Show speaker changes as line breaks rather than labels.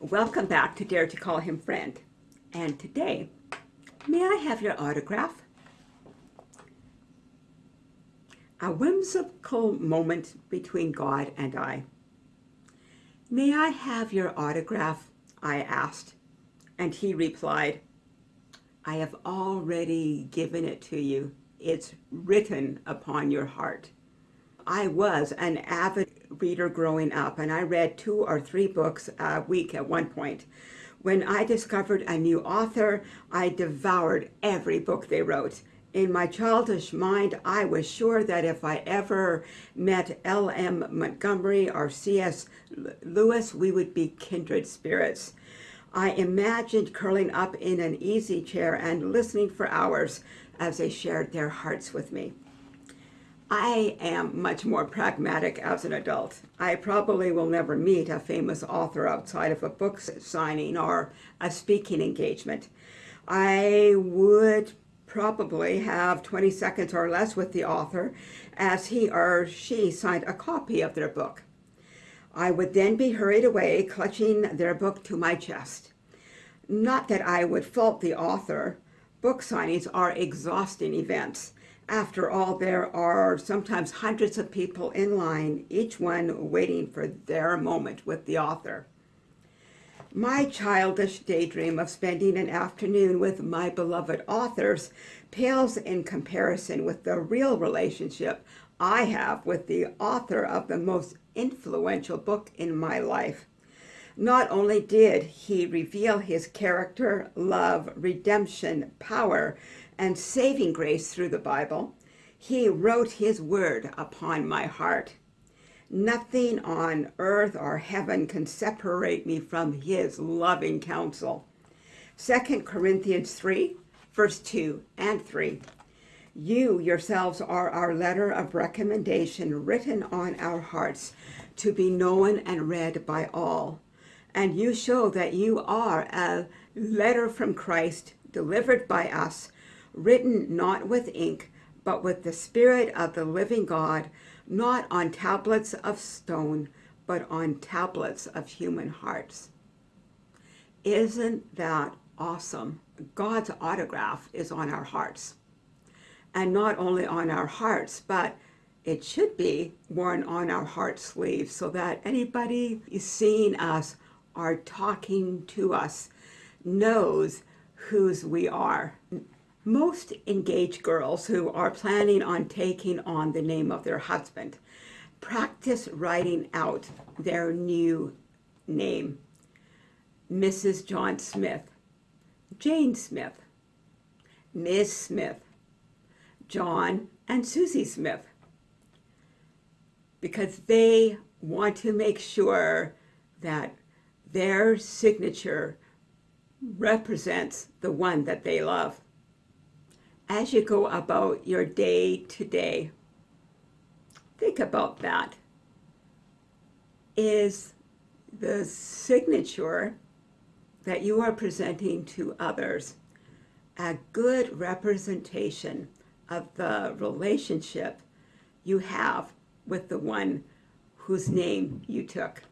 Welcome back to Dare to Call Him Friend. And today, may I have your autograph? A whimsical moment between God and I. May I have your autograph? I asked. And he replied, I have already given it to you. It's written upon your heart. I was an avid reader growing up, and I read two or three books a week at one point. When I discovered a new author, I devoured every book they wrote. In my childish mind, I was sure that if I ever met L.M. Montgomery or C.S. Lewis, we would be kindred spirits. I imagined curling up in an easy chair and listening for hours as they shared their hearts with me. I am much more pragmatic as an adult. I probably will never meet a famous author outside of a book signing or a speaking engagement. I would probably have 20 seconds or less with the author as he or she signed a copy of their book. I would then be hurried away, clutching their book to my chest. Not that I would fault the author. Book signings are exhausting events after all, there are sometimes hundreds of people in line, each one waiting for their moment with the author. My childish daydream of spending an afternoon with my beloved authors pales in comparison with the real relationship I have with the author of the most influential book in my life. Not only did he reveal his character, love, redemption, power, and saving grace through the Bible, he wrote his word upon my heart. Nothing on earth or heaven can separate me from his loving counsel. 2 Corinthians 3, verse 2 and 3. You yourselves are our letter of recommendation written on our hearts to be known and read by all. And you show that you are a letter from Christ delivered by us written not with ink, but with the Spirit of the living God, not on tablets of stone, but on tablets of human hearts. Isn't that awesome? God's autograph is on our hearts. And not only on our hearts, but it should be worn on our heart sleeves so that anybody seeing us or talking to us knows whose we are. Most engaged girls who are planning on taking on the name of their husband practice writing out their new name. Mrs. John Smith, Jane Smith, Miss Smith, John and Susie Smith, because they want to make sure that their signature represents the one that they love as you go about your day today, think about that. Is the signature that you are presenting to others a good representation of the relationship you have with the one whose name you took?